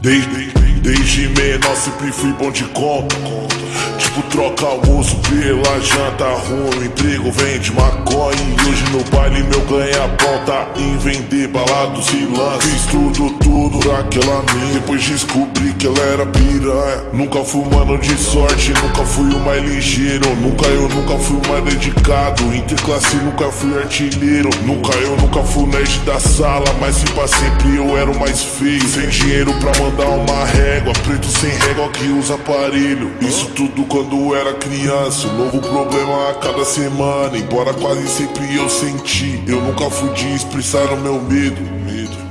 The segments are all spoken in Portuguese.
Desde, desde menor sempre fui bom de conta. Troca almoço pela janta ruim. Emprego vende maconha. E hoje no baile meu ganha-pão tá em vender balados e lances. Fiz tudo, tudo aquela mina. Depois descobri que ela era piranha. Nunca fui mano de sorte, nunca fui o mais ligeiro. Nunca eu, nunca fui o mais dedicado. Interclasse, nunca fui artilheiro. Nunca eu, nunca fui nerd da sala. Mas se pra sempre eu era o mais feio. Sem dinheiro pra mandar uma régua. Preto sem régua que usa aparelho. Isso tudo quando era criança. Um novo problema a cada semana. Embora quase sempre eu senti. Eu nunca fui de expressar o meu medo.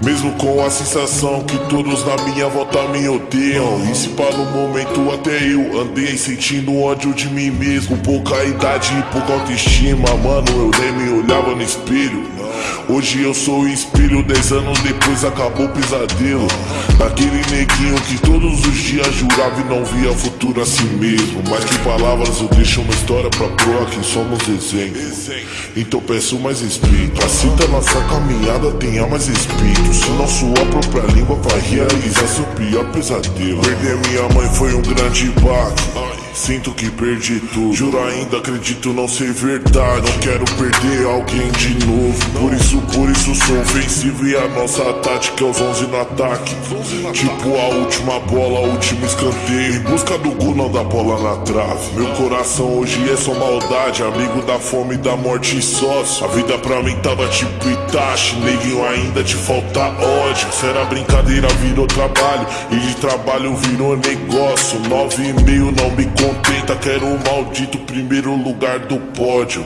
Mesmo com a sensação que todos na minha volta me odeiam. E se para no momento até eu andei sentindo ódio de mim mesmo. Pouca idade e pouca autoestima, mano, eu nem me olhava no espelho. Hoje eu sou o espelho, dez anos depois acabou o pesadelo. Daquele neguinho que todos os dias jurava e não via futuro a si mesmo. Mas que palavras eu deixo uma história pra proa que somos exemplo. Então peço mais respeito. Assim tá nossa caminhada, tenha mais respeito. Se não sua própria língua vai realizar seu pior pesadelo. Perder minha mãe foi um grande baque. Sinto que perdi tudo. Juro ainda acredito não ser verdade. Não quero perder alguém de novo. Por isso, isso sou ofensivo. E a nossa tática é os 11 no ataque. Tipo a última bola, último escanteio. Em busca do gol, não da bola na trave. Meu coração hoje é só maldade. Amigo da fome, da morte e sócio. A vida pra mim tava tipo Itachi. Neguinho ainda te falta ódio. Será brincadeira, virou trabalho. E de trabalho virou negócio. Nove e meio não me contenta, quero o maldito primeiro lugar do pódio.